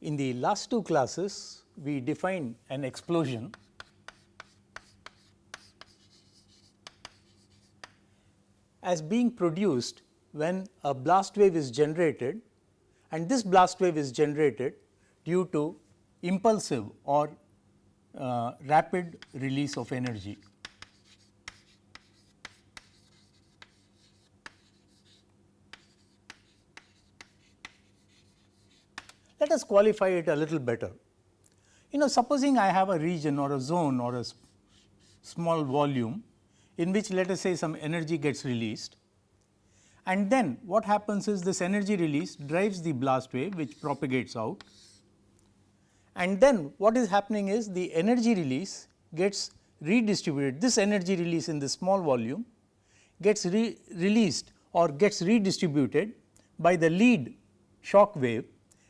in the last two classes we defined an explosion as being produced when a blast wave is generated and this blast wave is generated due to impulsive or uh, rapid release of energy. Let us qualify it a little better. You know supposing I have a region or a zone or a small volume in which let us say some energy gets released and then what happens is this energy release drives the blast wave which propagates out and then what is happening is the energy release gets redistributed this energy release in the small volume gets re released or gets redistributed by the lead shock wave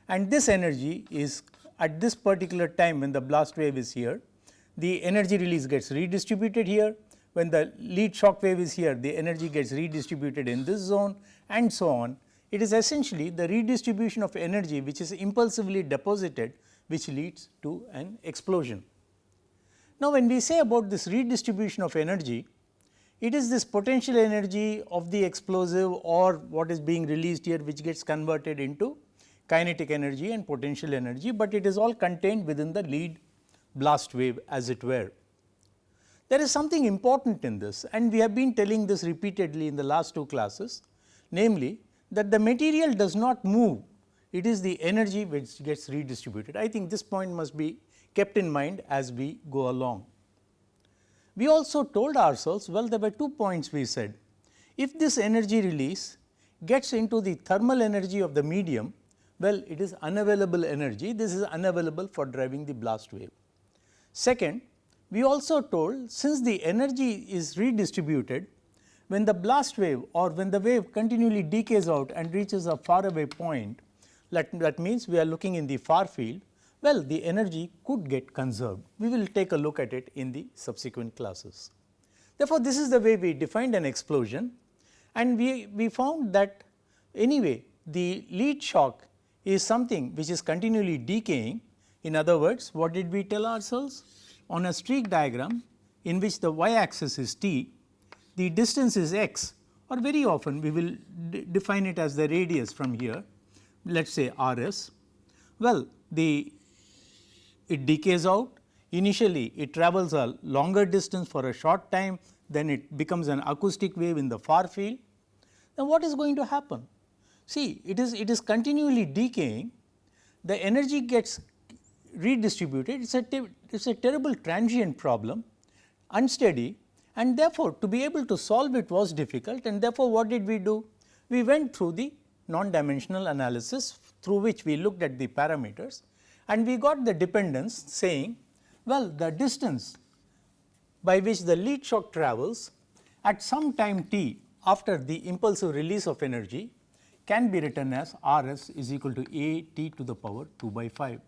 and this energy is at this particular time when the blast wave is here, the energy release gets redistributed here. When the lead shock wave is here, the energy gets redistributed in this zone and so on. It is essentially the redistribution of energy which is impulsively deposited which leads to an explosion. Now, when we say about this redistribution of energy, it is this potential energy of the explosive or what is being released here which gets converted into kinetic energy and potential energy, but it is all contained within the lead blast wave as it were. There is something important in this and we have been telling this repeatedly in the last two classes, namely that the material does not move, it is the energy which gets redistributed. I think this point must be kept in mind as we go along. We also told ourselves, well there were two points we said. If this energy release gets into the thermal energy of the medium, well, it is unavailable energy, this is unavailable for driving the blast wave. Second, we also told since the energy is redistributed, when the blast wave or when the wave continually decays out and reaches a far away point, that, that means we are looking in the far field, well the energy could get conserved. We will take a look at it in the subsequent classes. Therefore, this is the way we defined an explosion and we, we found that anyway the lead shock is something which is continually decaying. In other words, what did we tell ourselves? On a streak diagram in which the y axis is t, the distance is x or very often we will define it as the radius from here, let us say r s. Well, the it decays out, initially it travels a longer distance for a short time, then it becomes an acoustic wave in the far field. Then what is going to happen? See it is it is continually decaying, the energy gets redistributed, it is a it is a terrible transient problem, unsteady and therefore, to be able to solve it was difficult. And therefore, what did we do? We went through the non-dimensional analysis through which we looked at the parameters and we got the dependence saying well the distance by which the lead shock travels at some time t after the impulsive release of energy can be written as R s is equal to A t to the power 2 by 5.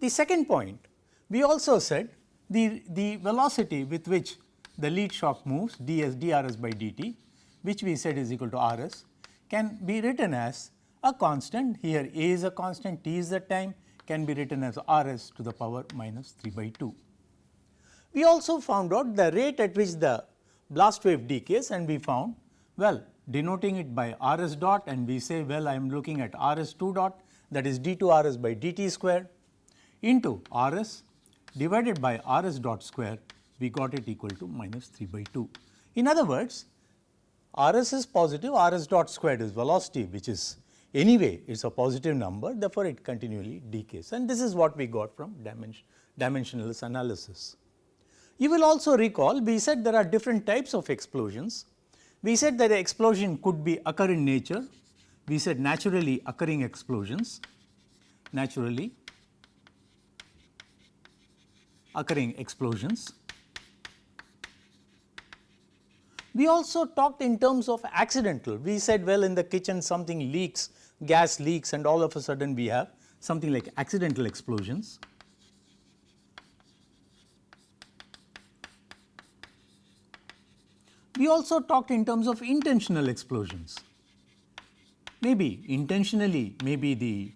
The second point, we also said the, the velocity with which the lead shock moves ds d s d r s by d t, which we said is equal to R s, can be written as a constant here A is a constant, t is the time can be written as R s to the power minus 3 by 2. We also found out the rate at which the blast wave decays and we found well denoting it by R s dot and we say well I am looking at R s 2 dot that is d 2 R s by d t square into R s divided by R s dot square we got it equal to minus 3 by 2. In other words R s is positive R s dot squared is velocity which is anyway it is a positive number therefore, it continually decays and this is what we got from dimension, dimensionless analysis. You will also recall we said there are different types of explosions we said that an explosion could be occur in nature, we said naturally occurring explosions, naturally occurring explosions. We also talked in terms of accidental, we said well in the kitchen something leaks, gas leaks and all of a sudden we have something like accidental explosions. We also talked in terms of intentional explosions. Maybe intentionally, maybe the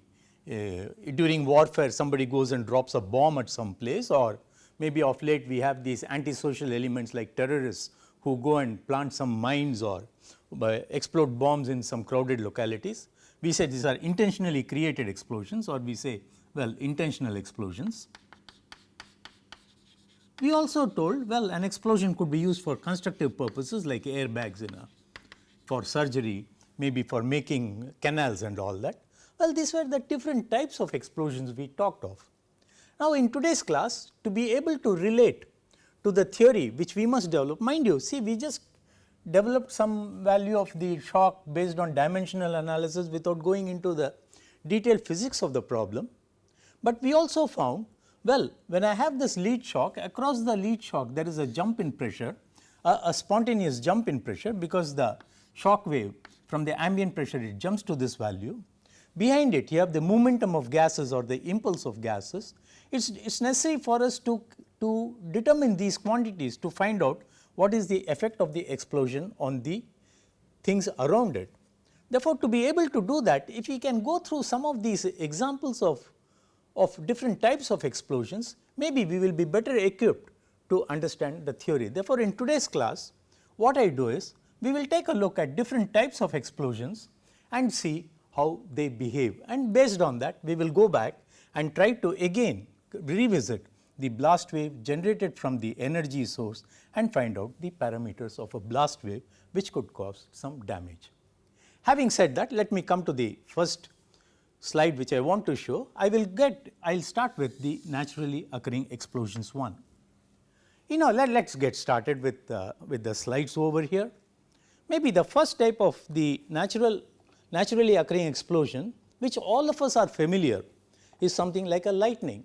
uh, during warfare somebody goes and drops a bomb at some place or maybe of late we have these antisocial elements like terrorists who go and plant some mines or uh, explode bombs in some crowded localities. We say these are intentionally created explosions or we say well intentional explosions. We also told well an explosion could be used for constructive purposes like airbags in a for surgery maybe for making canals and all that. Well these were the different types of explosions we talked of. Now in today's class to be able to relate to the theory which we must develop mind you see we just developed some value of the shock based on dimensional analysis without going into the detailed physics of the problem. But we also found well when I have this lead shock across the lead shock there is a jump in pressure a, a spontaneous jump in pressure because the shock wave from the ambient pressure it jumps to this value. Behind it you have the momentum of gases or the impulse of gases. It is it's necessary for us to, to determine these quantities to find out what is the effect of the explosion on the things around it. Therefore, to be able to do that if we can go through some of these examples of of different types of explosions, maybe we will be better equipped to understand the theory. Therefore, in today's class, what I do is we will take a look at different types of explosions and see how they behave and based on that we will go back and try to again revisit the blast wave generated from the energy source and find out the parameters of a blast wave which could cause some damage. Having said that, let me come to the first slide which I want to show, I will get, I will start with the naturally occurring explosions one. You know, let us get started with, uh, with the slides over here. Maybe the first type of the natural, naturally occurring explosion which all of us are familiar is something like a lightning.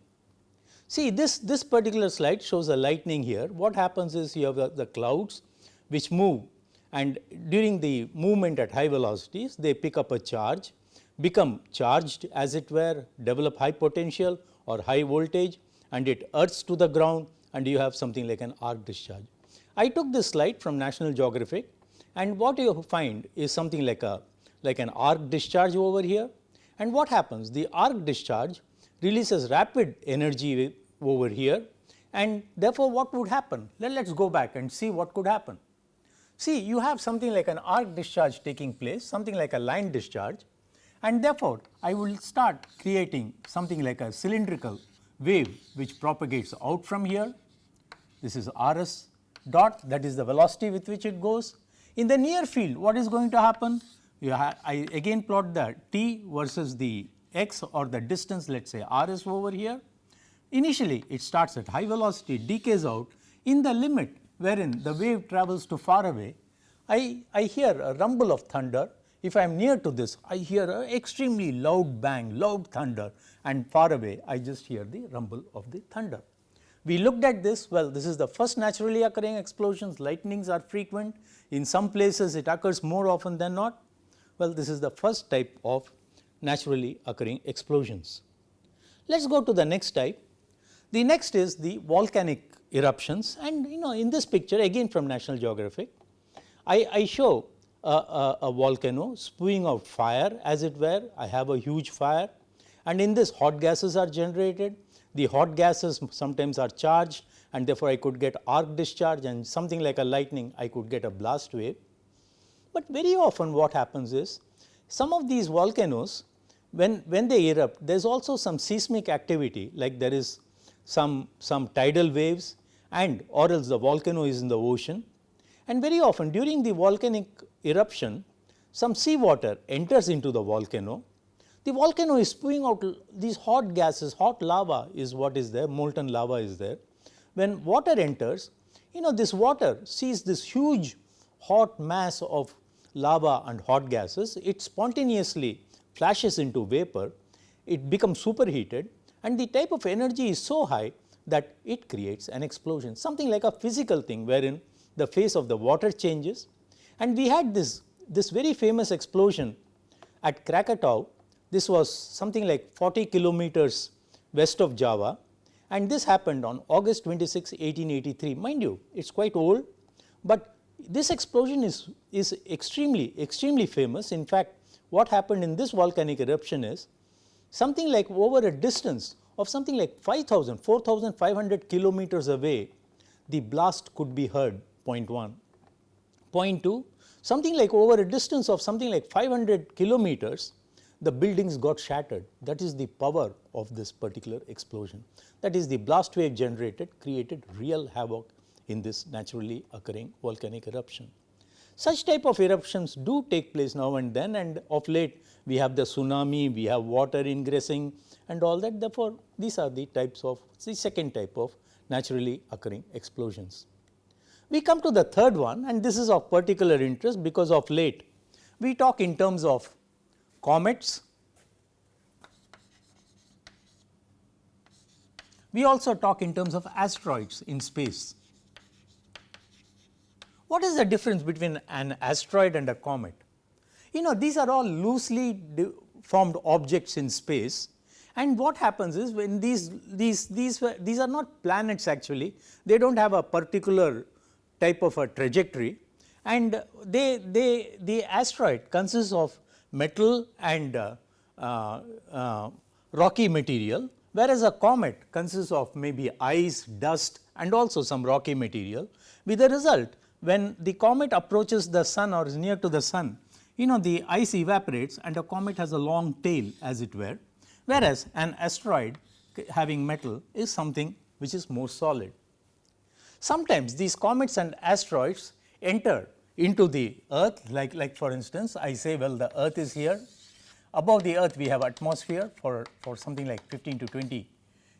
See this, this particular slide shows a lightning here. What happens is you have the, the clouds which move and during the movement at high velocities they pick up a charge become charged as it were, develop high potential or high voltage and it earths to the ground and you have something like an arc discharge. I took this slide from National Geographic and what you find is something like a like an arc discharge over here and what happens the arc discharge releases rapid energy over here and therefore what would happen let us go back and see what could happen. See you have something like an arc discharge taking place something like a line discharge and therefore, I will start creating something like a cylindrical wave which propagates out from here. This is Rs dot that is the velocity with which it goes. In the near field what is going to happen? I again plot the t versus the x or the distance let us say Rs over here. Initially it starts at high velocity decays out in the limit wherein the wave travels to far away I, I hear a rumble of thunder if I am near to this, I hear an extremely loud bang, loud thunder and far away I just hear the rumble of the thunder. We looked at this, well this is the first naturally occurring explosions, lightnings are frequent, in some places it occurs more often than not. Well this is the first type of naturally occurring explosions. Let us go to the next type. The next is the volcanic eruptions and you know in this picture again from National Geographic, I, I show a, a, volcano spewing out fire as it were, I have a huge fire and in this hot gases are generated. The hot gases sometimes are charged and therefore, I could get arc discharge and something like a lightning I could get a blast wave. But very often what happens is some of these volcanoes when, when they erupt there is also some seismic activity like there is some, some tidal waves and or else the volcano is in the ocean and very often during the volcanic eruption, some seawater enters into the volcano. The volcano is spewing out these hot gases, hot lava is what is there, molten lava is there. When water enters, you know this water sees this huge hot mass of lava and hot gases, it spontaneously flashes into vapor, it becomes superheated and the type of energy is so high that it creates an explosion, something like a physical thing wherein the phase of the water changes and we had this, this very famous explosion at Krakatau. This was something like 40 kilometers west of Java and this happened on August 26, 1883. Mind you, it is quite old, but this explosion is, is extremely, extremely famous. In fact, what happened in this volcanic eruption is something like over a distance of something like 5000, 4500 kilometers away, the blast could be heard point 1. Point 2, something like over a distance of something like 500 kilometers, the buildings got shattered. That is the power of this particular explosion. That is the blast wave generated created real havoc in this naturally occurring volcanic eruption. Such type of eruptions do take place now and then and of late we have the tsunami, we have water ingressing and all that therefore, these are the types of the second type of naturally occurring explosions. We come to the third one and this is of particular interest because of late we talk in terms of comets. We also talk in terms of asteroids in space. What is the difference between an asteroid and a comet? You know these are all loosely formed objects in space and what happens is when these, these, these, these are not planets actually, they do not have a particular type of a trajectory and they, they, the asteroid consists of metal and uh, uh, uh, rocky material whereas a comet consists of maybe ice, dust and also some rocky material with the result when the comet approaches the sun or is near to the sun you know the ice evaporates and a comet has a long tail as it were whereas an asteroid having metal is something which is more solid. Sometimes these comets and asteroids enter into the earth like, like for instance I say well the earth is here. Above the earth we have atmosphere for, for something like 15 to 20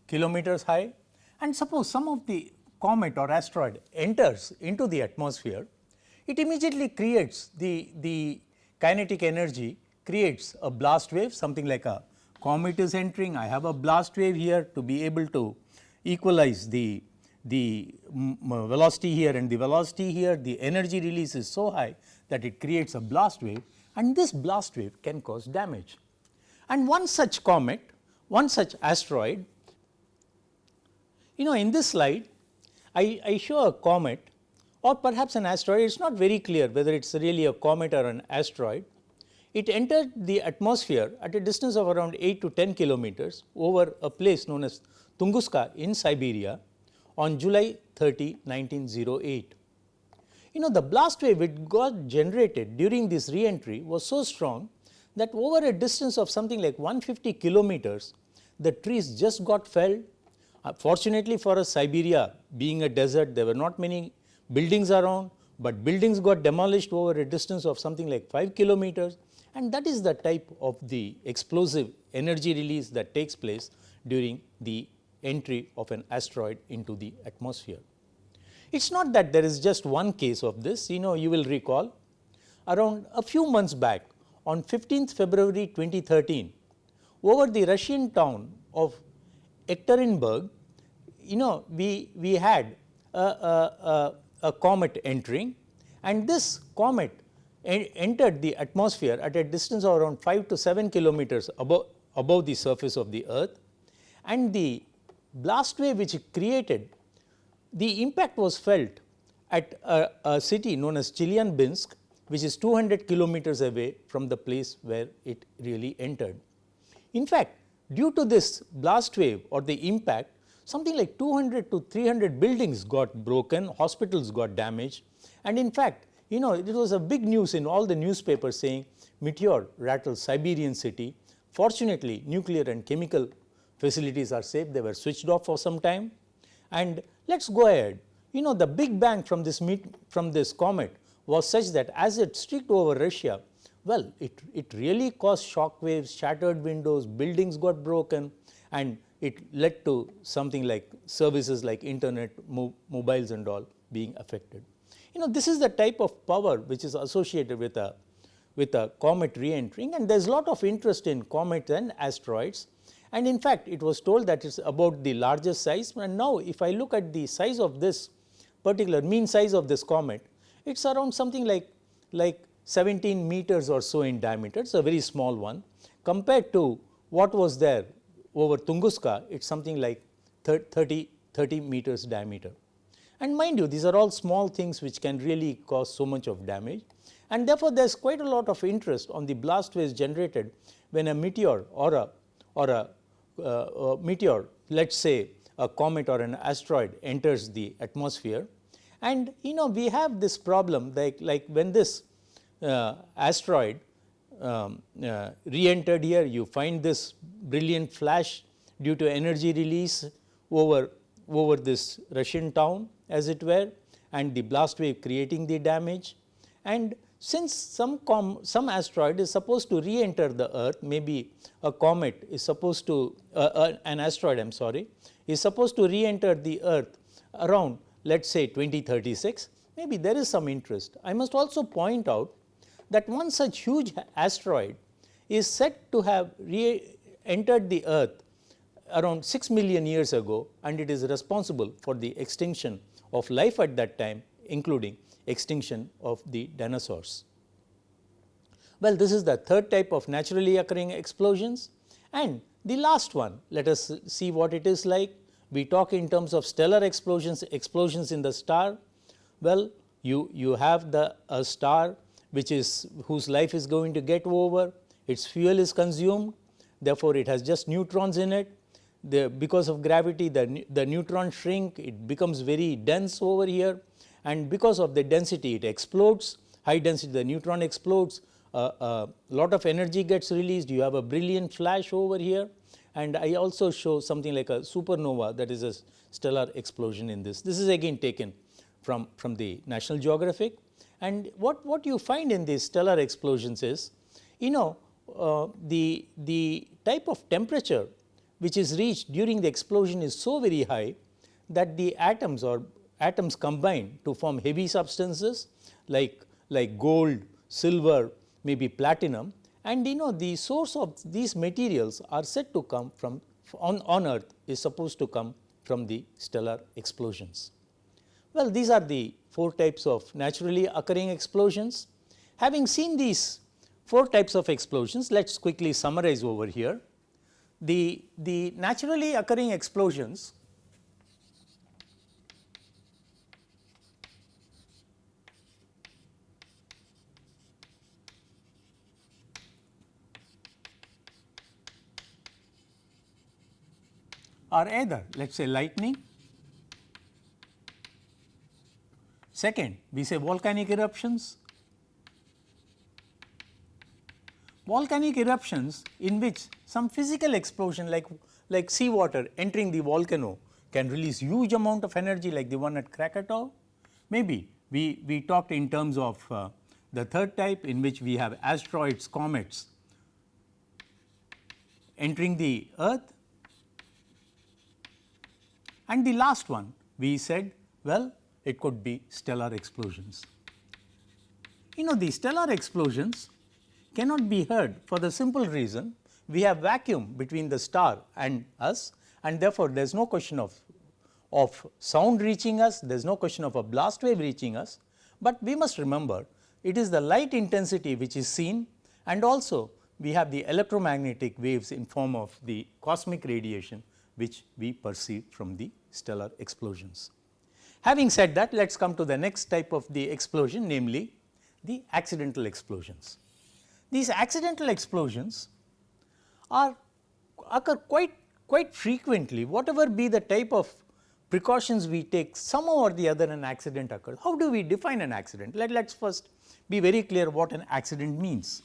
kilometers high. And suppose some of the comet or asteroid enters into the atmosphere it immediately creates the, the kinetic energy creates a blast wave something like a comet is entering. I have a blast wave here to be able to equalize the the velocity here and the velocity here, the energy release is so high that it creates a blast wave and this blast wave can cause damage. And one such comet, one such asteroid, you know in this slide I, I show a comet or perhaps an asteroid, it is not very clear whether it is really a comet or an asteroid. It entered the atmosphere at a distance of around 8 to 10 kilometers over a place known as Tunguska in Siberia on July 30, 1908. You know the blast wave it got generated during this re-entry was so strong that over a distance of something like 150 kilometers, the trees just got felled. Uh, fortunately for us Siberia being a desert, there were not many buildings around, but buildings got demolished over a distance of something like 5 kilometers and that is the type of the explosive energy release that takes place during the entry of an asteroid into the atmosphere. It is not that there is just one case of this, you know you will recall around a few months back on 15th February 2013 over the Russian town of Ekaterinburg, you know we, we had a, a, a, a comet entering and this comet entered the atmosphere at a distance of around 5 to 7 kilometers above, above the surface of the earth and the blast wave which it created, the impact was felt at a, a city known as Chelyabinsk which is 200 kilometers away from the place where it really entered. In fact, due to this blast wave or the impact something like 200 to 300 buildings got broken, hospitals got damaged and in fact, you know it was a big news in all the newspapers saying meteor rattled Siberian city. Fortunately, nuclear and chemical facilities are safe, they were switched off for some time. And let us go ahead, you know the big bang from this meet, from this comet was such that as it streaked over Russia, well it, it really caused shock waves, shattered windows, buildings got broken and it led to something like services like internet, mo mobiles and all being affected. You know this is the type of power which is associated with a with a comet re-entering and there is a lot of interest in comets and asteroids and in fact, it was told that it is about the largest size. And now if I look at the size of this particular mean size of this comet, it is around something like, like 17 meters or so in diameter, it is a very small one. Compared to what was there over Tunguska, it is something like 30, 30 meters diameter. And mind you, these are all small things which can really cause so much of damage. And therefore, there is quite a lot of interest on the blast waves generated when a meteor or a or a, uh, meteor let us say a comet or an asteroid enters the atmosphere and you know we have this problem like, like when this uh, asteroid um, uh, re-entered here you find this brilliant flash due to energy release over, over this Russian town as it were and the blast wave creating the damage. And since some some asteroid is supposed to re-enter the earth maybe a comet is supposed to uh, uh, an asteroid I am sorry is supposed to re-enter the earth around let us say 2036 maybe there is some interest. I must also point out that one such huge asteroid is said to have re-entered the earth around 6 million years ago and it is responsible for the extinction of life at that time including extinction of the dinosaurs. Well, this is the third type of naturally occurring explosions and the last one let us see what it is like. We talk in terms of stellar explosions, explosions in the star. Well, you, you have the a star which is whose life is going to get over, its fuel is consumed, therefore, it has just neutrons in it. The, because of gravity the, the neutron shrink, it becomes very dense over here and because of the density it explodes, high density the neutron explodes, a uh, uh, lot of energy gets released, you have a brilliant flash over here. And I also show something like a supernova that is a stellar explosion in this. This is again taken from, from the National Geographic. And what, what you find in these stellar explosions is, you know, uh, the, the type of temperature which is reached during the explosion is so very high that the atoms or atoms combine to form heavy substances like, like gold, silver, maybe platinum and you know the source of these materials are said to come from on, on earth is supposed to come from the stellar explosions. Well, these are the four types of naturally occurring explosions. Having seen these four types of explosions, let us quickly summarize over here. The, the naturally occurring explosions are either let us say lightning Second, we say volcanic eruptions. Volcanic eruptions in which some physical explosion like, like seawater entering the volcano can release huge amount of energy like the one at Krakatoa. Maybe we, we talked in terms of uh, the third type in which we have asteroids, comets entering the earth and the last one we said well it could be stellar explosions. You know the stellar explosions cannot be heard for the simple reason we have vacuum between the star and us and therefore, there is no question of, of sound reaching us, there is no question of a blast wave reaching us, but we must remember it is the light intensity which is seen and also we have the electromagnetic waves in form of the cosmic radiation which we perceive from the stellar explosions. Having said that, let us come to the next type of the explosion namely the accidental explosions. These accidental explosions are occur quite quite frequently whatever be the type of precautions we take somehow or the other an accident occurs. How do we define an accident? Let us first be very clear what an accident means.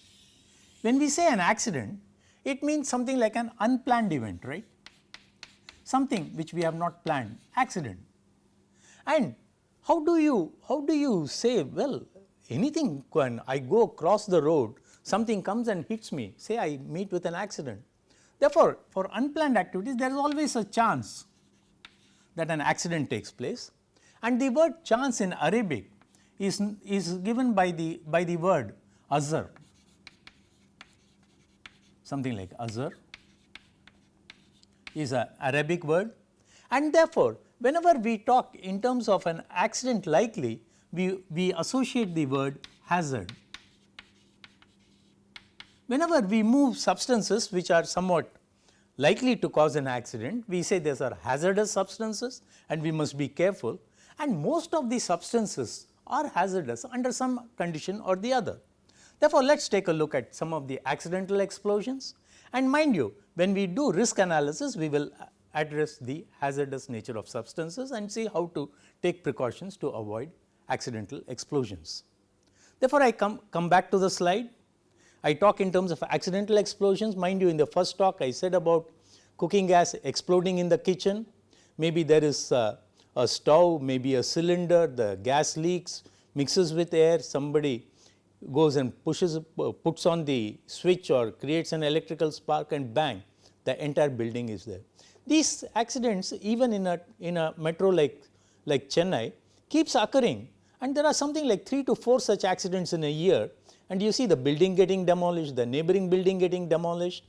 When we say an accident it means something like an unplanned event right, something which we have not planned accident. And how do you, how do you say well anything when I go across the road something comes and hits me say I meet with an accident. Therefore, for unplanned activities there is always a chance that an accident takes place and the word chance in Arabic is, is given by the, by the word azar, something like azar is an Arabic word and therefore, whenever we talk in terms of an accident likely, we, we associate the word hazard. Whenever we move substances which are somewhat likely to cause an accident, we say these are hazardous substances and we must be careful and most of these substances are hazardous under some condition or the other. Therefore, let us take a look at some of the accidental explosions And mind you, when we do risk analysis, we will address the hazardous nature of substances and see how to take precautions to avoid accidental explosions. Therefore, I come, come back to the slide. I talk in terms of accidental explosions. Mind you, in the first talk, I said about cooking gas exploding in the kitchen. Maybe there is a, a stove, maybe a cylinder, the gas leaks, mixes with air, somebody goes and pushes, uh, puts on the switch or creates an electrical spark and bang, the entire building is there. These accidents even in a, in a metro like, like Chennai keeps occurring and there are something like 3 to 4 such accidents in a year and you see the building getting demolished, the neighboring building getting demolished.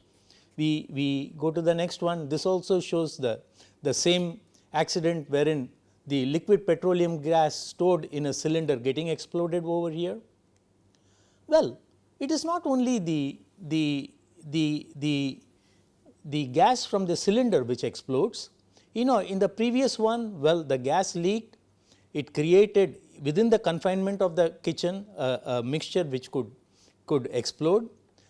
We, we go to the next one, this also shows the, the same accident wherein the liquid petroleum gas stored in a cylinder getting exploded over here. Well, it is not only the, the, the, the, the gas from the cylinder which explodes. You know in the previous one, well the gas leaked, it created within the confinement of the kitchen uh, a mixture which could, could explode.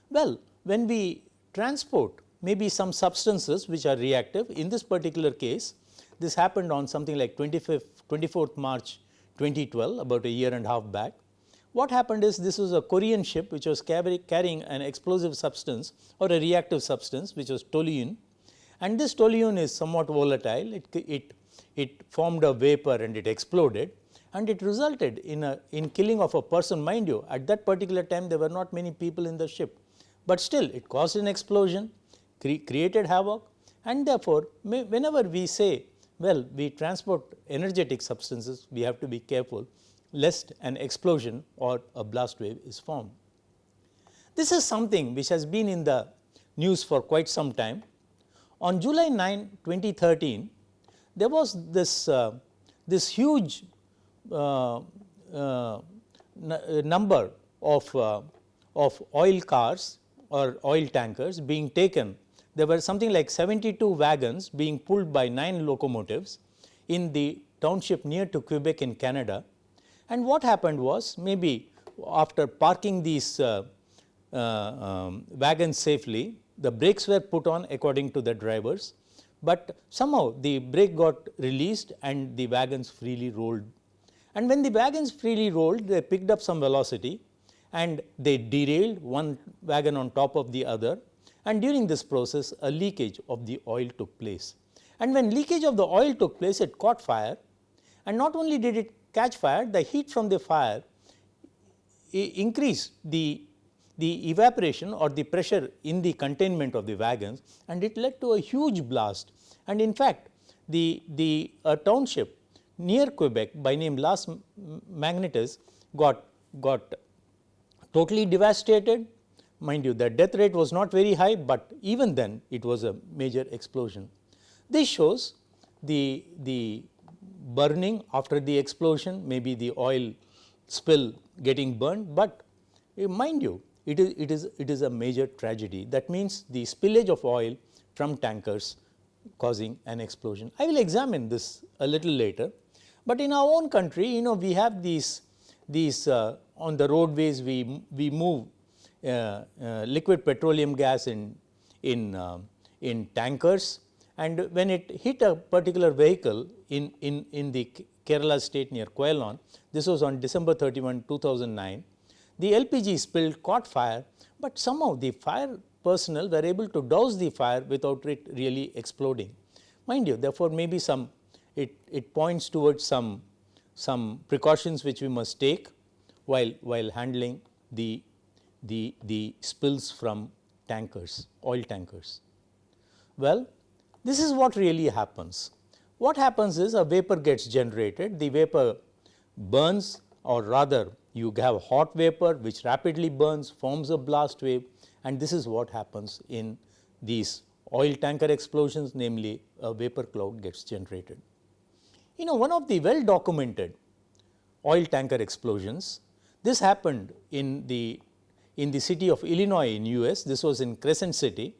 Well, when we transport maybe some substances which are reactive in this particular case this happened on something like 25th 24th March 2012 about a year and a half back. What happened is this was a Korean ship which was carrying an explosive substance or a reactive substance which was toluene. And this toluene is somewhat volatile. It, it, it formed a vapor and it exploded. And it resulted in a in killing of a person. Mind you at that particular time there were not many people in the ship, but still it caused an explosion cre created havoc. And therefore, may, whenever we say well we transport energetic substances we have to be careful lest an explosion or a blast wave is formed. This is something which has been in the news for quite some time. On July 9, 2013, there was this, uh, this huge uh, uh, number of, uh, of oil cars or oil tankers being taken. There were something like 72 wagons being pulled by 9 locomotives in the township near to Quebec in Canada. And what happened was maybe after parking these uh, uh, um, wagons safely, the brakes were put on according to the drivers, but somehow the brake got released and the wagons freely rolled. And when the wagons freely rolled, they picked up some velocity and they derailed one wagon on top of the other. And during this process a leakage of the oil took place. And when leakage of the oil took place it caught fire. And not only did it catch fire the heat from the fire increased the, the evaporation or the pressure in the containment of the wagons and it led to a huge blast and in fact the, the township near Quebec by name Las Magnetes got, got totally devastated. Mind you the death rate was not very high, but even then it was a major explosion. This shows the, the burning after the explosion maybe the oil spill getting burned, but eh, mind you it is, it is, it is a major tragedy that means the spillage of oil from tankers causing an explosion. I will examine this a little later. But in our own country, you know, we have these, these uh, on the roadways, we, we move uh, uh, liquid petroleum gas in, in, uh, in tankers and when it hit a particular vehicle in, in, in the Kerala state near Koyalon, this was on December 31, 2009, the LPG spill caught fire, but somehow the fire personnel were able to douse the fire without it really exploding. Mind you, therefore, maybe some it, it points towards some, some precautions which we must take while, while handling the, the, the spills from tankers, oil tankers. Well, this is what really happens. What happens is a vapor gets generated, the vapor burns or rather you have hot vapor which rapidly burns, forms a blast wave and this is what happens in these oil tanker explosions namely a vapor cloud gets generated. You know one of the well documented oil tanker explosions, this happened in the in the city of Illinois in US, this was in Crescent City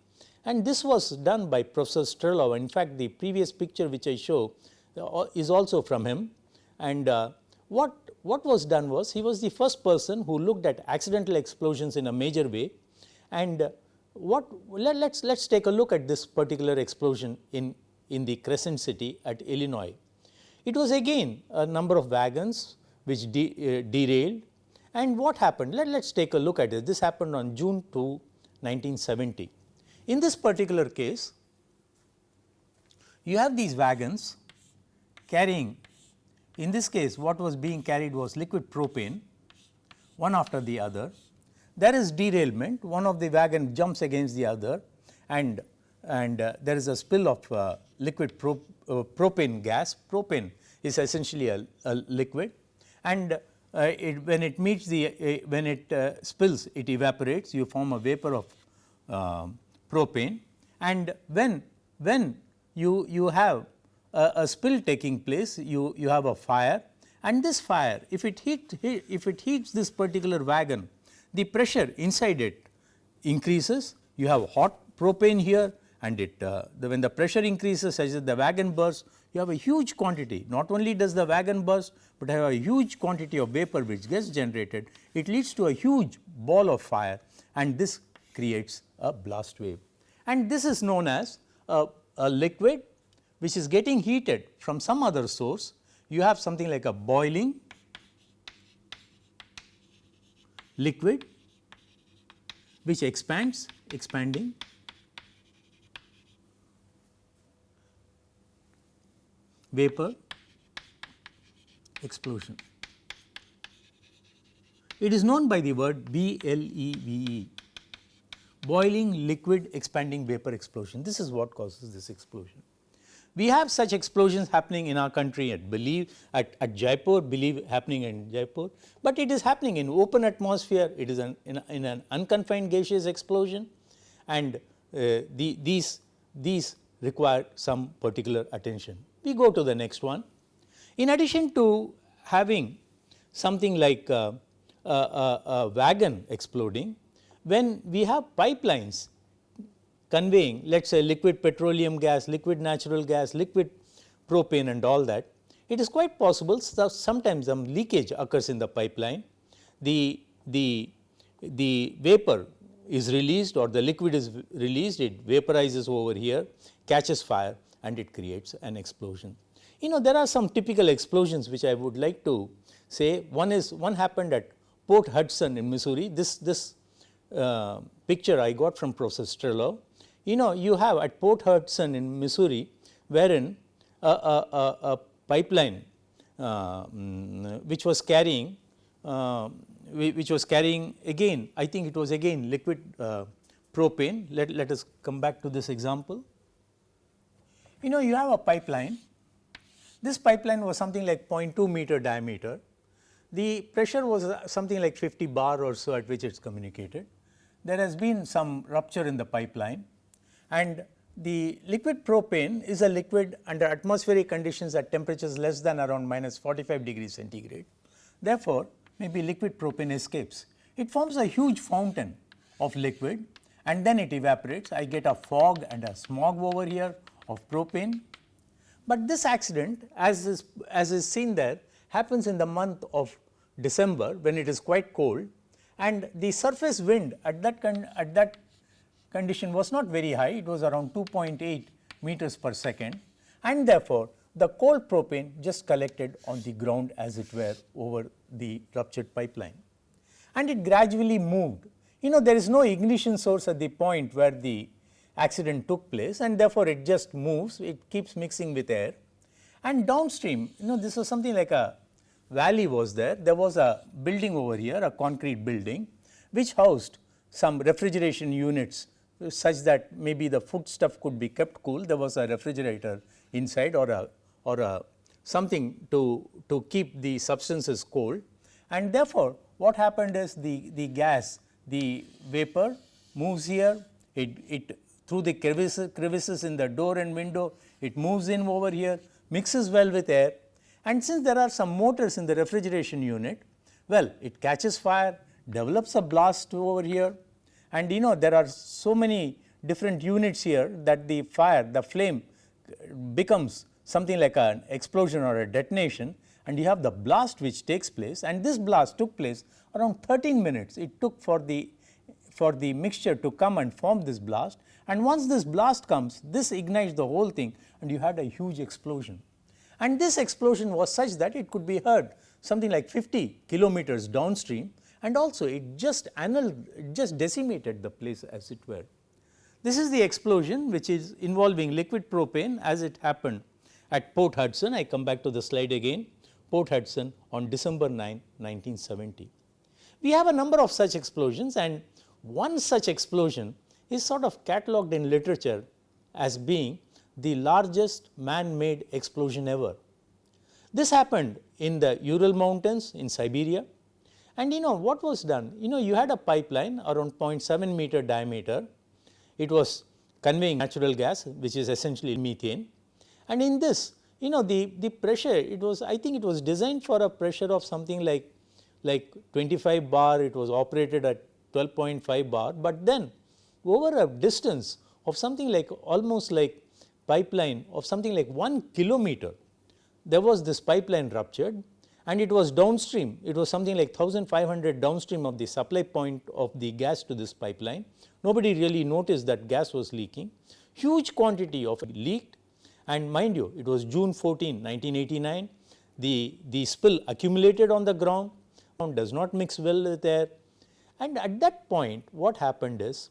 and this was done by Professor Strehlow. In fact, the previous picture which I show uh, is also from him and uh, what, what was done was he was the first person who looked at accidental explosions in a major way and uh, what let, us let's, let's take a look at this particular explosion in, in the Crescent City at Illinois. It was again a number of wagons which de, uh, derailed and what happened? Let, us take a look at it. This happened on June 2, 1970. In this particular case, you have these wagons carrying, in this case what was being carried was liquid propane one after the other. There is derailment, one of the wagon jumps against the other and, and uh, there is a spill of uh, liquid uh, propane gas. Propane is essentially a, a liquid and uh, it, when it meets the, uh, when it uh, spills it evaporates you form a vapor of um, propane and when, when you, you have a, a, spill taking place you, you have a fire and this fire if it heat, if it heats this particular wagon the pressure inside it increases. You have hot propane here and it uh, the, when the pressure increases such that the wagon bursts you have a huge quantity. Not only does the wagon burst, but have a huge quantity of vapor which gets generated. It leads to a huge ball of fire and this creates a blast wave. And this is known as a, a liquid which is getting heated from some other source. You have something like a boiling liquid which expands expanding. Vapor explosion. It is known by the word BLEVE boiling liquid expanding vapor explosion. This is what causes this explosion. We have such explosions happening in our country at believe at, at Jaipur, believe happening in Jaipur, but it is happening in open atmosphere, it is an, in, in an unconfined gaseous explosion and uh, the, these, these require some particular attention. We go to the next one. In addition to having something like a, a, a, a wagon exploding, when we have pipelines conveying let us say liquid petroleum gas, liquid natural gas, liquid propane and all that, it is quite possible sometimes some leakage occurs in the pipeline. The, the, the vapor is released or the liquid is released, it vaporizes over here, catches fire and it creates an explosion. You know there are some typical explosions which I would like to say. One is one happened at Port Hudson in Missouri. This, this uh, picture I got from Professor Strehlow. You know you have at Port Hudson in Missouri wherein a, a, a, a pipeline uh, which was carrying uh, which was carrying again I think it was again liquid uh, propane. Let, let us come back to this example. You know you have a pipeline, this pipeline was something like 0.2 meter diameter, the pressure was something like 50 bar or so at which it is communicated. There has been some rupture in the pipeline and the liquid propane is a liquid under atmospheric conditions at temperatures less than around minus 45 degrees centigrade. Therefore, maybe liquid propane escapes. It forms a huge fountain of liquid and then it evaporates. I get a fog and a smog over here of propane. But this accident as is, as is seen there happens in the month of December when it is quite cold and the surface wind at that, at that condition was not very high, it was around 2.8 meters per second and therefore, the cold propane just collected on the ground as it were over the ruptured pipeline and it gradually moved. You know there is no ignition source at the point where the accident took place and therefore, it just moves, it keeps mixing with air. And downstream, you know this was something like a valley was there, there was a building over here, a concrete building which housed some refrigeration units such that maybe the food stuff could be kept cool. There was a refrigerator inside or a or a something to, to keep the substances cold and therefore, what happened is the, the gas, the vapor moves here, it, it through the crevices, crevices in the door and window, it moves in over here, mixes well with air and since there are some motors in the refrigeration unit, well it catches fire, develops a blast over here. And you know there are so many different units here that the fire, the flame becomes something like an explosion or a detonation. And you have the blast which takes place. And this blast took place around 13 minutes. It took for the for the mixture to come and form this blast. And once this blast comes this ignites the whole thing. And you had a huge explosion. And this explosion was such that it could be heard something like 50 kilometers downstream and also it just annulled, just decimated the place as it were. This is the explosion which is involving liquid propane as it happened at Port Hudson. I come back to the slide again, Port Hudson on December 9, 1970. We have a number of such explosions and one such explosion is sort of catalogued in literature as being the largest man-made explosion ever. This happened in the Ural mountains in Siberia. And you know what was done? You know you had a pipeline around 0.7 meter diameter, it was conveying natural gas which is essentially methane. And in this you know the, the pressure it was I think it was designed for a pressure of something like like 25 bar. It was operated at 12.5 bar, but then over a distance of something like almost like pipeline of something like 1 kilometer, there was this pipeline ruptured and it was downstream, it was something like 1500 downstream of the supply point of the gas to this pipeline. Nobody really noticed that gas was leaking, huge quantity of leaked. And mind you it was June 14, 1989, the, the spill accumulated on the ground, does not mix well with air. And at that point what happened is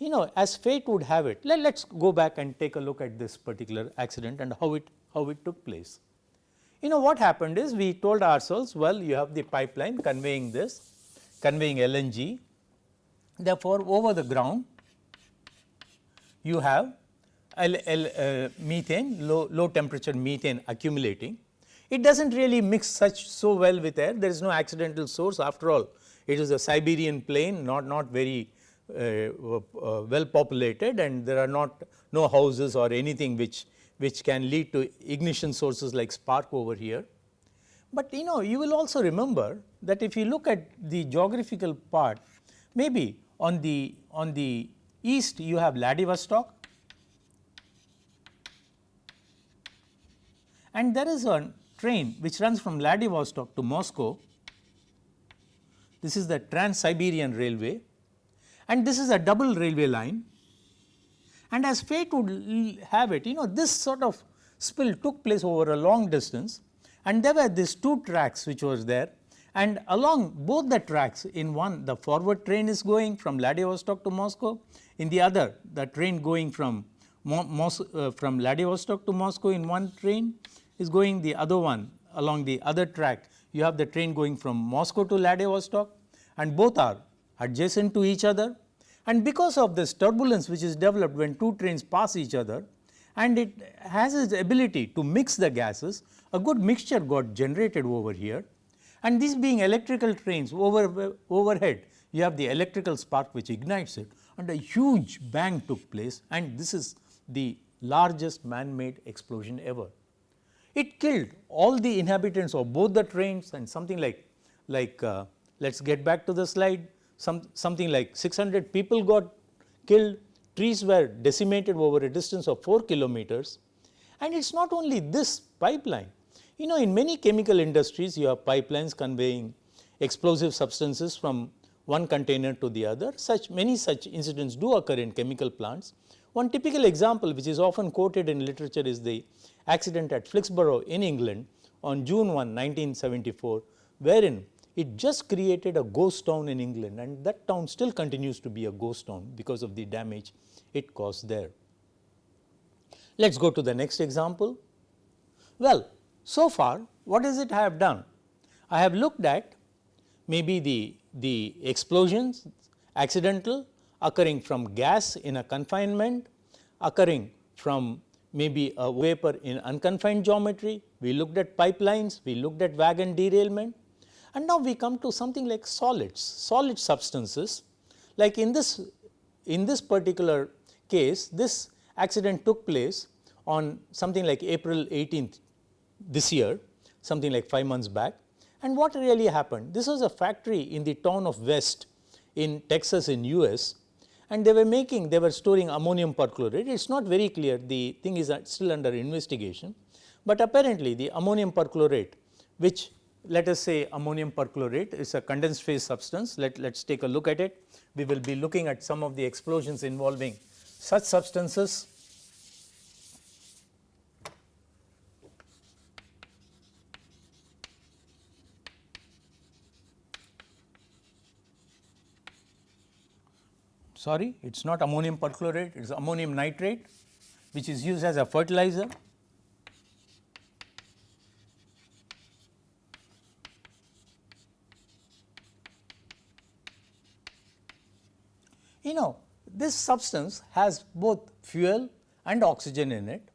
you know as fate would have it let let's go back and take a look at this particular accident and how it how it took place. You know what happened is we told ourselves well you have the pipeline conveying this conveying LNG therefore over the ground you have L, L, uh, methane low, low temperature methane accumulating. It does not really mix such so well with air. There is no accidental source. After all it is a Siberian plain not, not very Uh, uh, well populated and there are not no houses or anything which, which can lead to ignition sources like spark over here. But you know you will also remember that if you look at the geographical part maybe on the on the east you have Vladivostok. And there is a train which runs from Vladivostok to Moscow. This is the Trans-Siberian Railway and this is a double railway line. And as fate would have it, you know this sort of spill took place over a long distance. And there were these two tracks which was there. And along both the tracks in one the forward train is going from Vladivostok to Moscow, in the other the train going from Mo Mos uh, from Vladivostok to Moscow in one train is going the other one along the other track. You have the train going from Moscow to Vladivostok. And both are adjacent to each other and because of this turbulence which is developed when two trains pass each other and it has its ability to mix the gases, a good mixture got generated over here and these being electrical trains over overhead you have the electrical spark which ignites it and a huge bang took place and this is the largest man made explosion ever. It killed all the inhabitants of both the trains and something like, like uh, let us get back to the slide, some, something like 600 people got killed, trees were decimated over a distance of 4 kilometers. And it is not only this pipeline, you know in many chemical industries you have pipelines conveying explosive substances from one container to the other, such many such incidents do occur in chemical plants. One typical example which is often quoted in literature is the accident at Flixborough in England on June 1, 1974, wherein it just created a ghost town in England and that town still continues to be a ghost town because of the damage it caused there. Let us go to the next example. Well, so far what does it have done? I have looked at maybe the, the explosions accidental occurring from gas in a confinement, occurring from maybe a vapor in unconfined geometry, we looked at pipelines, we looked at wagon derailment and now we come to something like solids, solid substances like in this in this particular case this accident took place on something like April 18th this year something like 5 months back. And what really happened? This was a factory in the town of West in Texas in US and they were making they were storing ammonium perchlorate. It is not very clear. The thing is still under investigation, but apparently the ammonium perchlorate which let us say ammonium perchlorate is a condensed phase substance. Let us take a look at it. We will be looking at some of the explosions involving such substances. Sorry, it is not ammonium perchlorate, it is ammonium nitrate which is used as a fertilizer. You know this substance has both fuel and oxygen in it.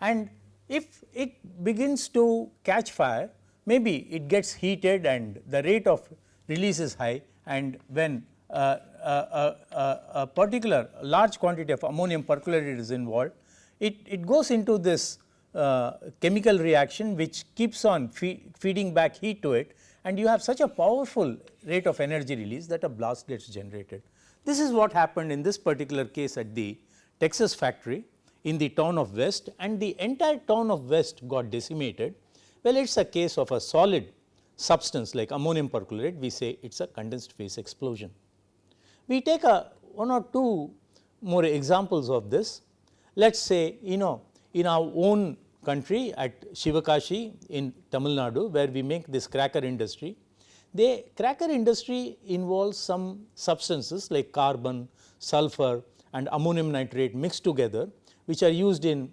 And if it begins to catch fire maybe it gets heated and the rate of release is high. And when uh, uh, uh, a particular large quantity of ammonium perchlorate is involved, it, it goes into this uh, chemical reaction which keeps on feeding back heat to it. And you have such a powerful rate of energy release that a blast gets generated. This is what happened in this particular case at the Texas factory in the town of West and the entire town of West got decimated. Well, it is a case of a solid substance like ammonium perchlorate, we say it is a condensed phase explosion. We take a one or two more examples of this. Let us say you know in our own country at Shivakashi in Tamil Nadu where we make this cracker industry, the cracker industry involves some substances like carbon, sulfur and ammonium nitrate mixed together which are used in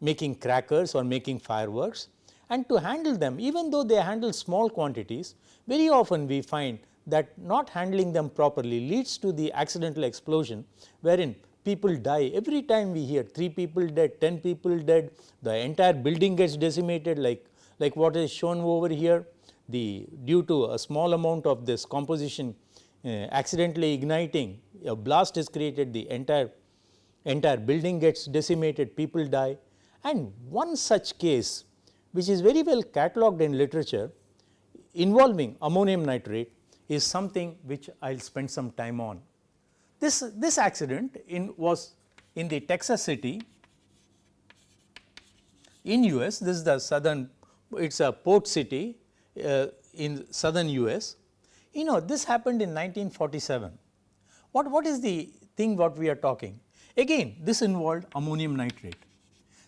making crackers or making fireworks. And to handle them even though they handle small quantities very often we find that not handling them properly leads to the accidental explosion wherein people die. Every time we hear 3 people dead, 10 people dead, the entire building gets decimated like, like what is shown over here the due to a small amount of this composition uh, accidentally igniting a blast is created the entire entire building gets decimated people die and one such case which is very well catalogued in literature involving ammonium nitrate is something which I will spend some time on. This, this accident in was in the Texas city in US this is the southern it is a port city Uh, in southern US. You know this happened in 1947. What, what is the thing what we are talking? Again this involved ammonium nitrate.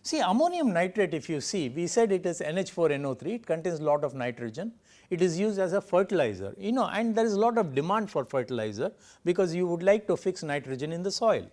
See ammonium nitrate if you see we said it is NH4NO3 it contains a lot of nitrogen it is used as a fertilizer you know and there is a lot of demand for fertilizer because you would like to fix nitrogen in the soil.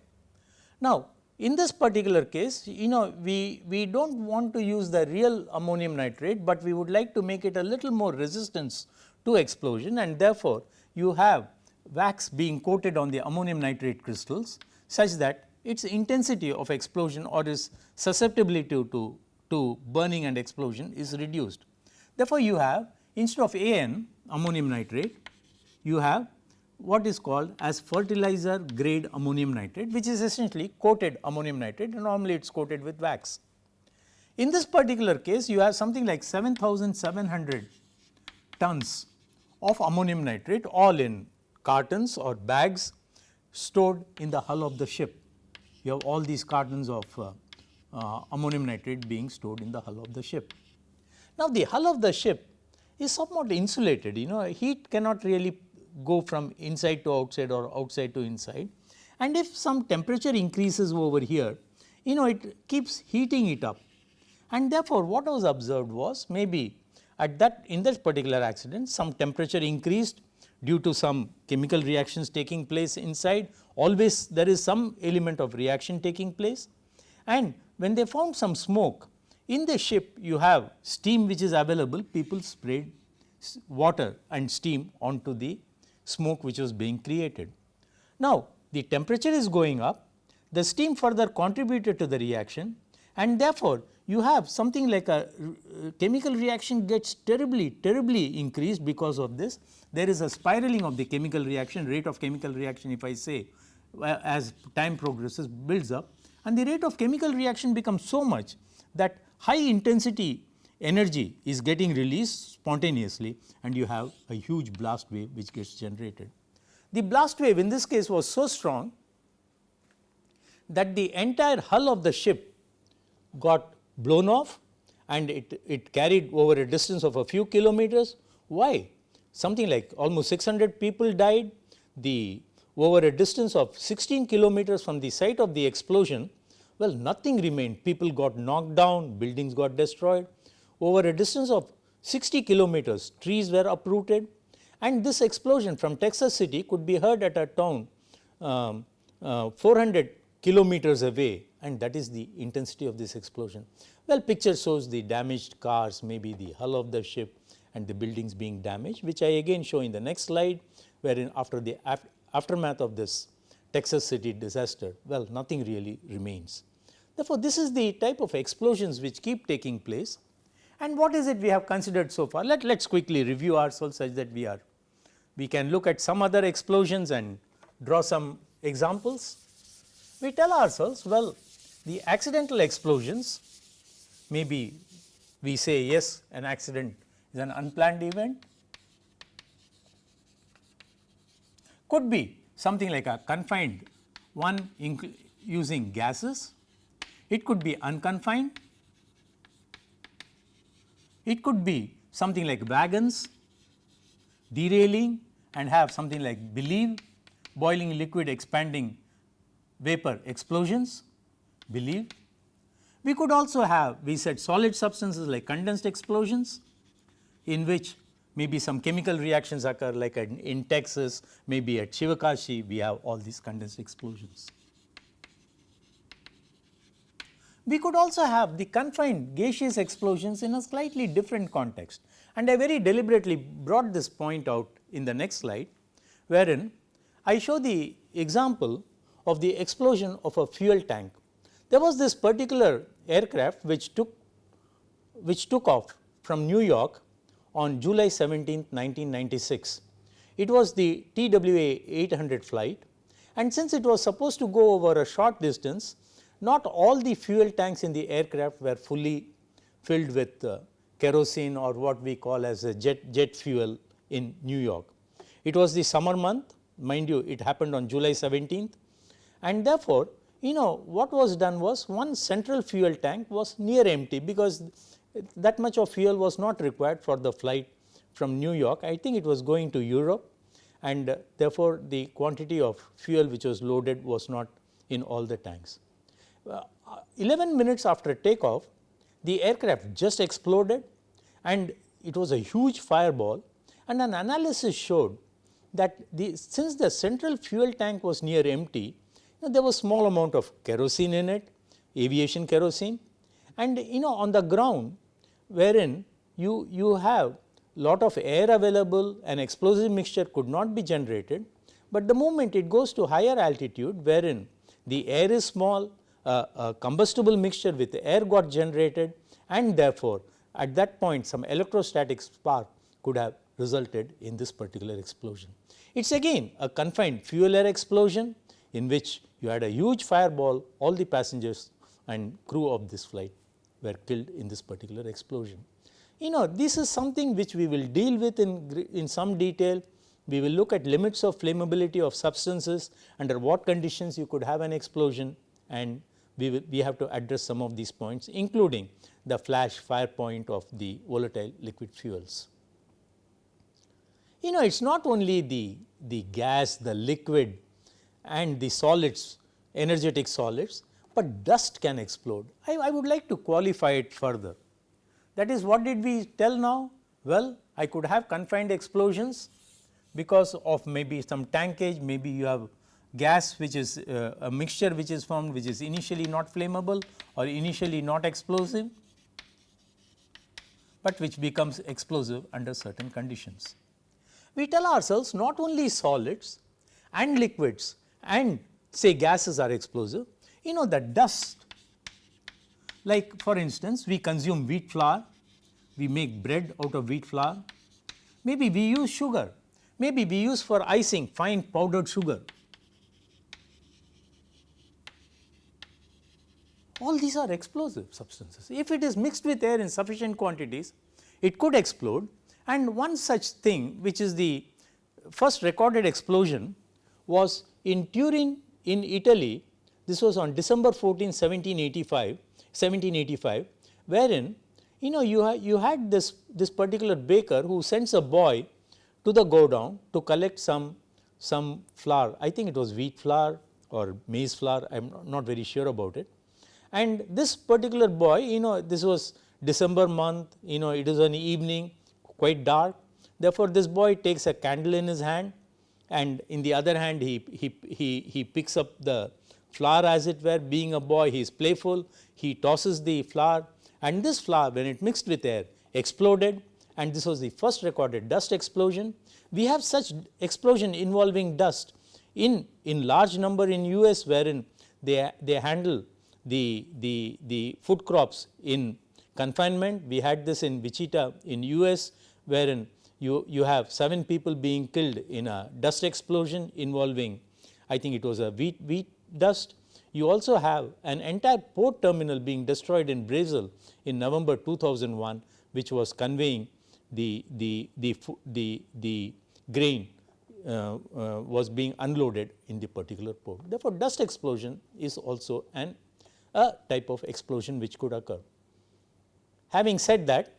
Now in this particular case you know we, we do not want to use the real ammonium nitrate, but we would like to make it a little more resistance to explosion and therefore, you have wax being coated on the ammonium nitrate crystals such that its intensity of explosion or its susceptibility to, to, to burning and explosion is reduced. Therefore, you have instead of AN ammonium nitrate, you have what is called as fertilizer grade ammonium nitrate which is essentially coated ammonium nitrate and normally it is coated with wax. In this particular case you have something like 7700 tons of ammonium nitrate all in cartons or bags stored in the hull of the ship. You have all these cartons of uh, uh, ammonium nitrate being stored in the hull of the ship. Now the hull of the ship is somewhat insulated you know heat cannot really go from inside to outside or outside to inside. And if some temperature increases over here, you know it keeps heating it up. And therefore, what was observed was maybe at that in that particular accident some temperature increased due to some chemical reactions taking place inside always there is some element of reaction taking place and when they found some smoke in the ship you have steam which is available people sprayed water and steam onto the smoke which was being created. Now, the temperature is going up, the steam further contributed to the reaction and therefore, you have something like a uh, chemical reaction gets terribly terribly increased because of this. There is a spiraling of the chemical reaction rate of chemical reaction if I say uh, as time progresses builds up and the rate of chemical reaction becomes so much that high intensity energy is getting released spontaneously and you have a huge blast wave which gets generated. The blast wave in this case was so strong that the entire hull of the ship got blown off and it, it carried over a distance of a few kilometers Why? Something like almost 600 people died, the over a distance of 16 kilometers from the site of the explosion, well nothing remained, people got knocked down, buildings got destroyed. Over a distance of 60 kilometers, trees were uprooted and this explosion from Texas City could be heard at a town um, uh, 400 kilometers away and that is the intensity of this explosion. Well, picture shows the damaged cars, maybe the hull of the ship and the buildings being damaged, which I again show in the next slide, wherein after the aftermath of this Texas City disaster, well, nothing really remains. Therefore, this is the type of explosions which keep taking place and what is it we have considered so far? Let us quickly review ourselves such that we are, we can look at some other explosions and draw some examples. We tell ourselves, well, the accidental explosions maybe we say yes an accident is an unplanned event could be something like a confined one using gases, it could be unconfined, it could be something like wagons derailing and have something like BLEVE boiling liquid expanding vapor explosions BLEVE. We could also have we said solid substances like condensed explosions in which maybe some chemical reactions occur like in Texas, maybe at Shivakashi we have all these condensed explosions. We could also have the confined gaseous explosions in a slightly different context and I very deliberately brought this point out in the next slide wherein I show the example of the explosion of a fuel tank. There was this particular aircraft which took which took off from New York on July 17, 1996. It was the TWA 800 flight and since it was supposed to go over a short distance, not all the fuel tanks in the aircraft were fully filled with uh, kerosene or what we call as a jet, jet fuel in New York. It was the summer month mind you it happened on July 17th and therefore, you know what was done was one central fuel tank was near empty because that much of fuel was not required for the flight from New York. I think it was going to Europe and therefore, the quantity of fuel which was loaded was not in all the tanks. Uh, 11 minutes after takeoff, the aircraft just exploded and it was a huge fireball. And an analysis showed that the, since the central fuel tank was near empty, you know, there was small amount of kerosene in it, aviation kerosene. And you know on the ground wherein you, you have lot of air available and explosive mixture could not be generated, but the moment it goes to higher altitude wherein the air is small, uh, a combustible mixture with air got generated and therefore, at that point some electrostatic spark could have resulted in this particular explosion. It is again a confined fuel air explosion in which you had a huge fireball all the passengers and crew of this flight were killed in this particular explosion. You know this is something which we will deal with in, in some detail. We will look at limits of flammability of substances under what conditions you could have an explosion and we, will, we have to address some of these points including the flash fire point of the volatile liquid fuels. You know it is not only the, the gas, the liquid and the solids, energetic solids, but dust can explode. I, I would like to qualify it further. That is what did we tell now? Well, I could have confined explosions because of maybe some tankage, maybe you have gas which is uh, a mixture which is formed which is initially not flammable or initially not explosive, but which becomes explosive under certain conditions. We tell ourselves not only solids and liquids and say gases are explosive, you know that dust like for instance we consume wheat flour, we make bread out of wheat flour, maybe we use sugar, maybe we use for icing fine powdered sugar. All these are explosive substances. If it is mixed with air in sufficient quantities, it could explode and one such thing which is the first recorded explosion was in Turin in Italy this was on December 14, 1785, 1785 wherein you know you, ha you had this, this particular baker who sends a boy to the godown to collect some, some flour. I think it was wheat flour or maize flour, I am not very sure about it. And this particular boy, you know, this was December month, you know, it is an evening, quite dark. Therefore, this boy takes a candle in his hand and in the other hand he, he, he, he picks up the flour as it were being a boy he is playful, he tosses the flour and this flour when it mixed with air exploded and this was the first recorded dust explosion. We have such explosion involving dust in, in large number in US wherein they, they handle the, the, the food crops in confinement. We had this in Wichita in US wherein you, you have 7 people being killed in a dust explosion involving I think it was a wheat, wheat dust. You also have an entire port terminal being destroyed in Brazil in November 2001 which was conveying the, the, the, the, the grain uh, uh, was being unloaded in the particular port. Therefore, dust explosion is also an a type of explosion which could occur. Having said that,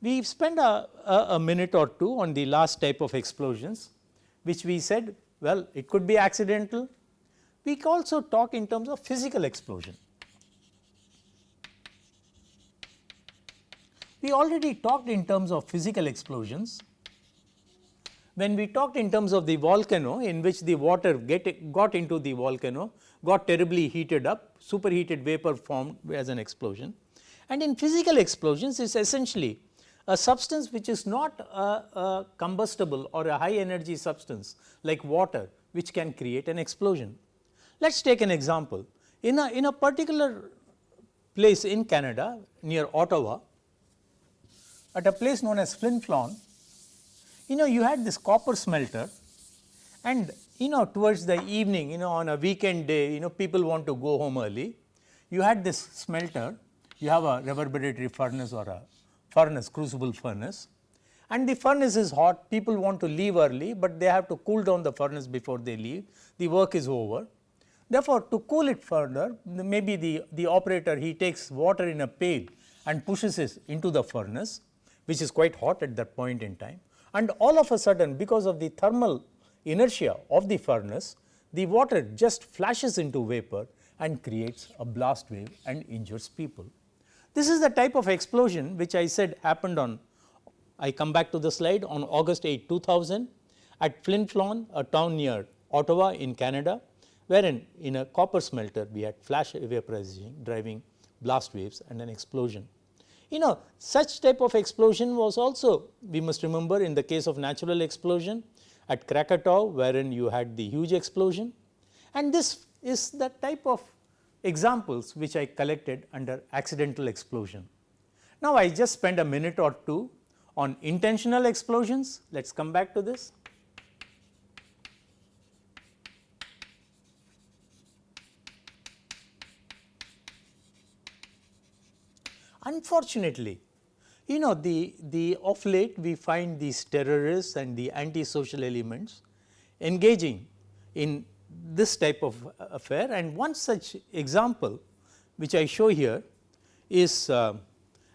we spent a, a, a, minute or two on the last type of explosions which we said well it could be accidental. We also talk in terms of physical explosion. We already talked in terms of physical explosions. When we talked in terms of the volcano in which the water get, got into the volcano, got terribly heated up, superheated vapor formed as an explosion. And in physical explosions, it is essentially a substance which is not a, a combustible or a high energy substance like water which can create an explosion. Let us take an example. In a, in a particular place in Canada near Ottawa, at a place known as Flin Flon, you know you had this copper smelter and you know towards the evening you know on a weekend day you know people want to go home early. You had this smelter, you have a reverberatory furnace or a furnace crucible furnace. And the furnace is hot. People want to leave early, but they have to cool down the furnace before they leave. The work is over. Therefore, to cool it further maybe the, the operator he takes water in a pail and pushes it into the furnace which is quite hot at that point in time. And all of a sudden because of the thermal inertia of the furnace the water just flashes into vapor and creates a blast wave and injures people. This is the type of explosion which I said happened on I come back to the slide on August 8 2000 at Flin Flon a town near Ottawa in Canada wherein in a copper smelter we had flash vaporization driving blast waves and an explosion. You know such type of explosion was also we must remember in the case of natural explosion at Krakatoa wherein you had the huge explosion and this is the type of examples which I collected under accidental explosion. Now, I just spend a minute or two on intentional explosions, let us come back to this. Unfortunately, you know the, the of late we find these terrorists and the anti-social elements engaging in this type of affair. And one such example which I show here is uh,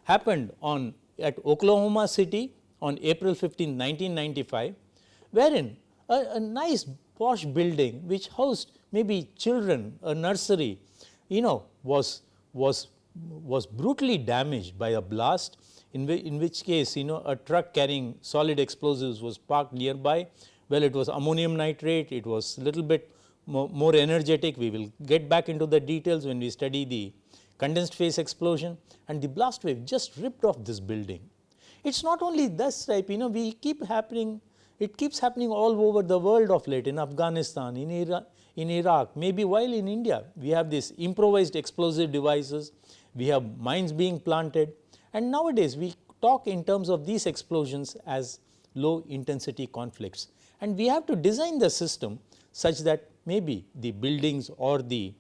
happened on at Oklahoma City on April 15, 1995, wherein a, a nice posh building which housed maybe children, a nursery, you know was, was, was brutally damaged by a blast in, in which case you know a truck carrying solid explosives was parked nearby. Well, it was ammonium nitrate, it was a little bit more, more energetic. We will get back into the details when we study the condensed phase explosion and the blast wave just ripped off this building. It is not only this type, you know, we keep happening, it keeps happening all over the world of late in Afghanistan, in Iraq, in Iraq, maybe while in India, we have these improvised explosive devices, we have mines being planted. And nowadays we talk in terms of these explosions as low intensity conflicts. And we have to design the system such that maybe the buildings or the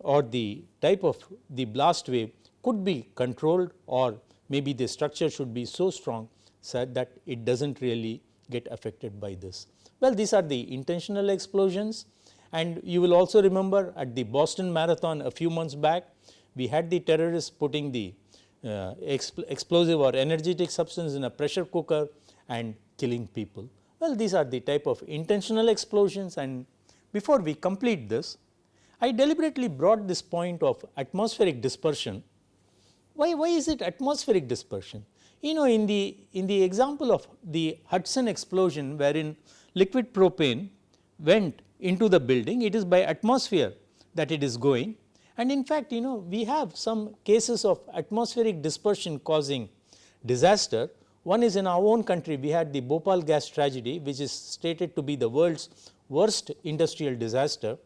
or the type of the blast wave could be controlled or maybe the structure should be so strong so that it does not really get affected by this. Well, these are the intentional explosions. And you will also remember at the Boston Marathon a few months back, we had the terrorists putting the uh, expl explosive or energetic substance in a pressure cooker and killing people. Well, these are the type of intentional explosions and before we complete this, I deliberately brought this point of atmospheric dispersion. Why, why is it atmospheric dispersion? You know in the, in the example of the Hudson explosion wherein liquid propane went into the building, it is by atmosphere that it is going and in fact, you know we have some cases of atmospheric dispersion causing disaster. One is in our own country we had the Bhopal gas tragedy which is stated to be the world's worst industrial disaster.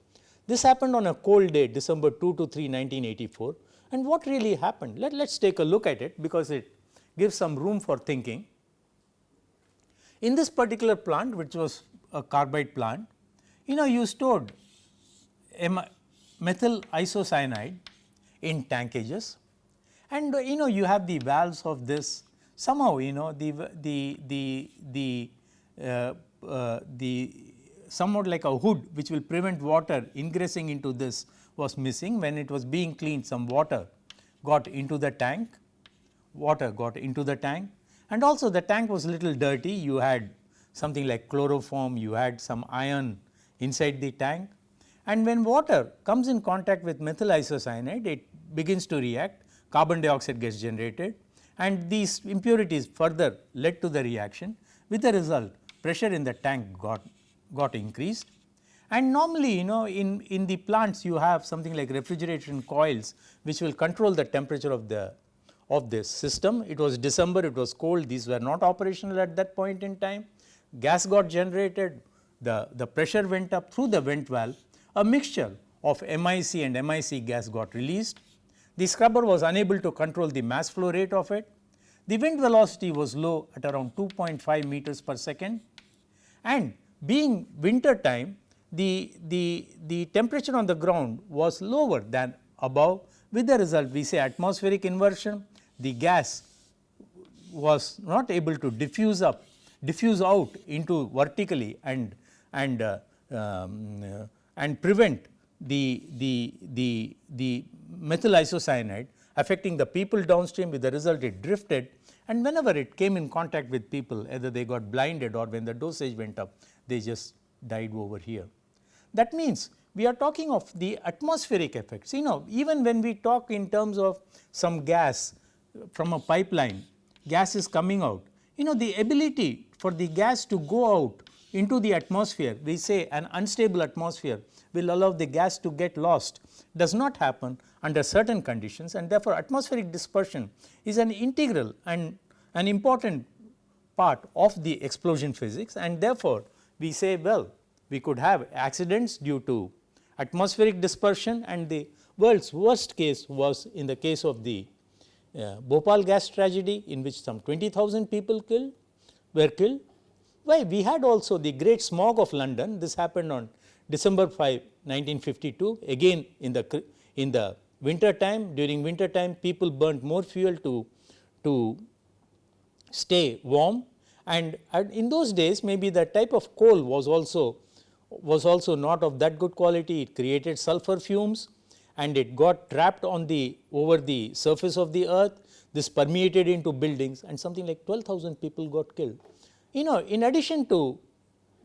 This happened on a cold day December 2 to 3 1984 and what really happened? Let us take a look at it because it gives some room for thinking. In this particular plant which was a carbide plant, you know you stored methyl isocyanide in tankages and you know you have the valves of this. Somehow you know the the the the uh, uh, the somewhat like a hood which will prevent water ingressing into this was missing. When it was being cleaned some water got into the tank. Water got into the tank. And also the tank was little dirty. You had something like chloroform. You had some iron inside the tank and when water comes in contact with methyl isocyanide, it begins to react, carbon dioxide gets generated and these impurities further led to the reaction with the result pressure in the tank got, got increased. And normally you know in, in the plants you have something like refrigeration coils which will control the temperature of the of this system. It was December, it was cold, these were not operational at that point in time. Gas got generated, the, the pressure went up through the vent valve a mixture of MIC and MIC gas got released. The scrubber was unable to control the mass flow rate of it. The wind velocity was low at around 2.5 meters per second and being winter time the, the, the temperature on the ground was lower than above with the result we say atmospheric inversion the gas was not able to diffuse up diffuse out into vertically and and uh, um, and prevent the, the, the, the methyl isocyanide affecting the people downstream with the result it drifted. And whenever it came in contact with people either they got blinded or when the dosage went up they just died over here. That means we are talking of the atmospheric effects. You know even when we talk in terms of some gas from a pipeline gas is coming out. You know the ability for the gas to go out into the atmosphere we say an unstable atmosphere will allow the gas to get lost does not happen under certain conditions and therefore, atmospheric dispersion is an integral and an important part of the explosion physics and therefore, we say well we could have accidents due to atmospheric dispersion and the world's worst case was in the case of the uh, Bhopal gas tragedy in which some 20,000 people killed were killed. Why? We had also the great smog of London. This happened on December 5 1952 again in the in the winter time during winter time people burnt more fuel to to stay warm. And, in those days maybe the type of coal was also was also not of that good quality. It created sulfur fumes and it got trapped on the over the surface of the earth. This permeated into buildings and something like 12,000 people got killed. You know in addition to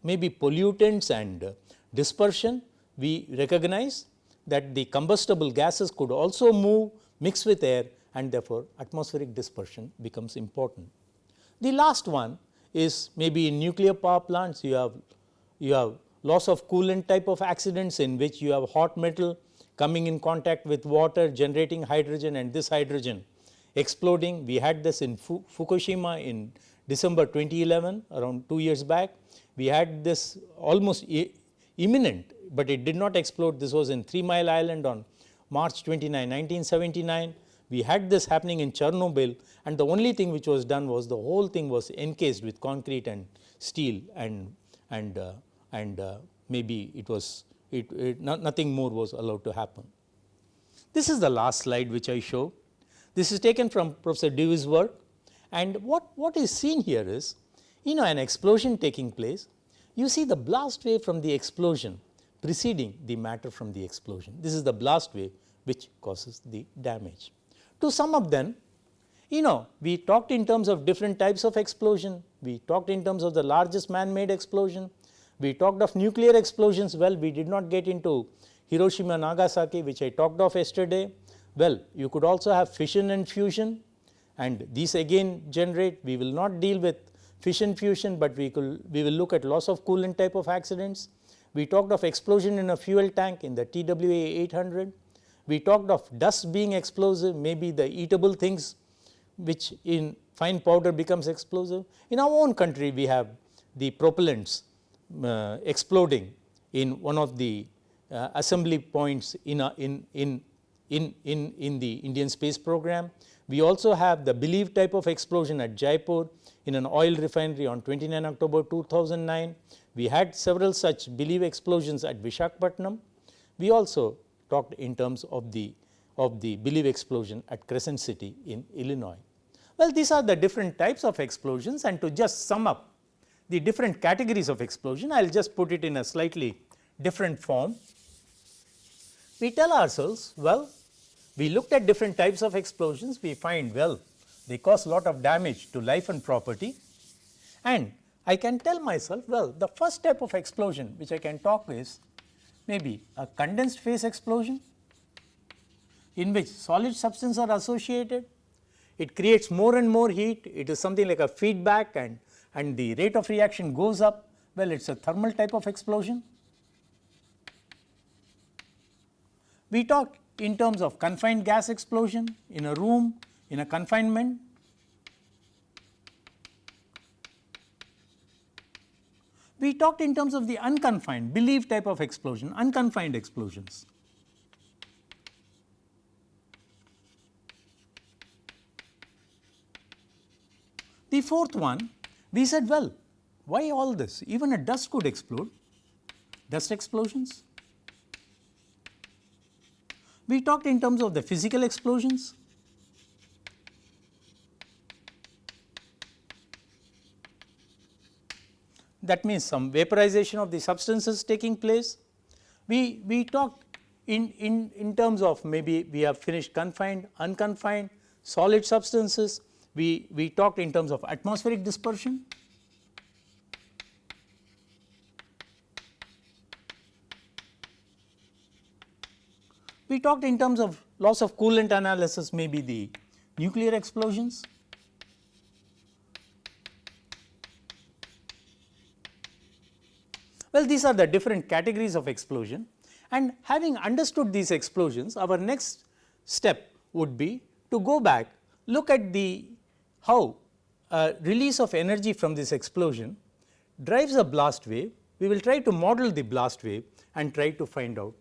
maybe pollutants and dispersion we recognize that the combustible gases could also move mix with air and therefore, atmospheric dispersion becomes important. The last one is maybe in nuclear power plants you have you have loss of coolant type of accidents in which you have hot metal coming in contact with water generating hydrogen and this hydrogen exploding. We had this in Fukushima in December 2011 around 2 years back. We had this almost imminent, but it did not explode. This was in Three Mile Island on March 29, 1979. We had this happening in Chernobyl and the only thing which was done was the whole thing was encased with concrete and steel and and uh, and uh, maybe it was it, it not, nothing more was allowed to happen. This is the last slide which I show. This is taken from Professor Dewey's work and what, what is seen here is you know an explosion taking place you see the blast wave from the explosion preceding the matter from the explosion. This is the blast wave which causes the damage. To sum up then, You know we talked in terms of different types of explosion, we talked in terms of the largest man made explosion, we talked of nuclear explosions well we did not get into Hiroshima Nagasaki which I talked of yesterday. Well you could also have fission and fusion and these again generate we will not deal with fission fusion, but we could we will look at loss of coolant type of accidents. We talked of explosion in a fuel tank in the TWA 800. We talked of dust being explosive maybe the eatable things which in fine powder becomes explosive. In our own country we have the propellants uh, exploding in one of the uh, assembly points in, a, in, in, in, in, in the Indian space program. We also have the BLEVE type of explosion at Jaipur in an oil refinery on 29 October 2009. We had several such BLEVE explosions at Vishakhapatnam. We also talked in terms of the of the BLEVE explosion at Crescent City in Illinois. Well, these are the different types of explosions and to just sum up the different categories of explosion, I will just put it in a slightly different form. We tell ourselves, well, we looked at different types of explosions, we find well they cause a lot of damage to life and property and I can tell myself well the first type of explosion which I can talk is maybe a condensed phase explosion in which solid substances are associated. It creates more and more heat, it is something like a feedback and, and the rate of reaction goes up, well it is a thermal type of explosion. We talked in terms of confined gas explosion in a room in a confinement. We talked in terms of the unconfined BLEVE type of explosion, unconfined explosions. The fourth one we said well why all this even a dust could explode dust explosions we talked in terms of the physical explosions. That means some vaporization of the substances taking place. We, we talked in, in, in terms of maybe we have finished confined, unconfined, solid substances. We, we talked in terms of atmospheric dispersion. We talked in terms of loss of coolant analysis maybe the nuclear explosions. Well, these are the different categories of explosion and having understood these explosions our next step would be to go back look at the how a release of energy from this explosion drives a blast wave. We will try to model the blast wave and try to find out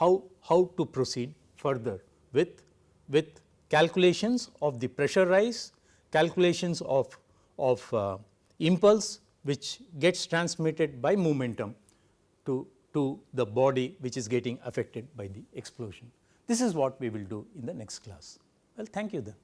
how, how to proceed further with, with calculations of the pressure rise, calculations of, of uh, impulse which gets transmitted by momentum to, to the body which is getting affected by the explosion. This is what we will do in the next class. Well, thank you then.